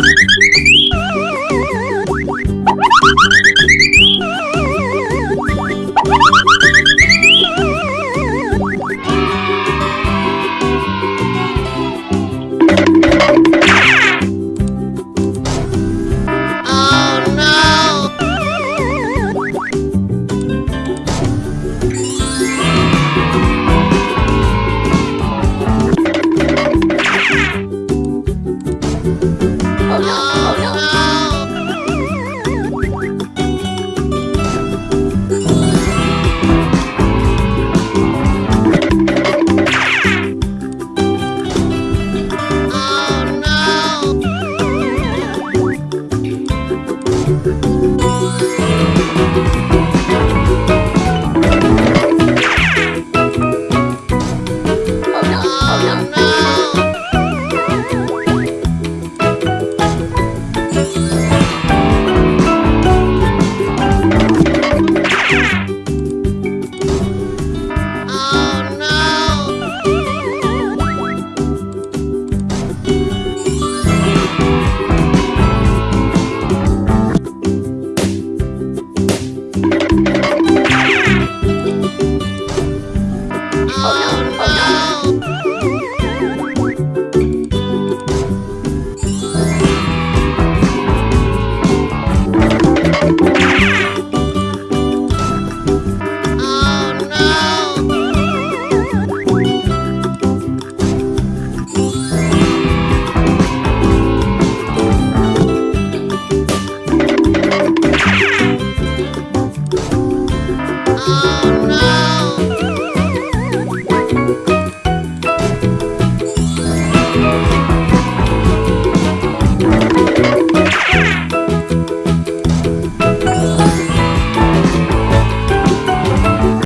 うん。Oh, no.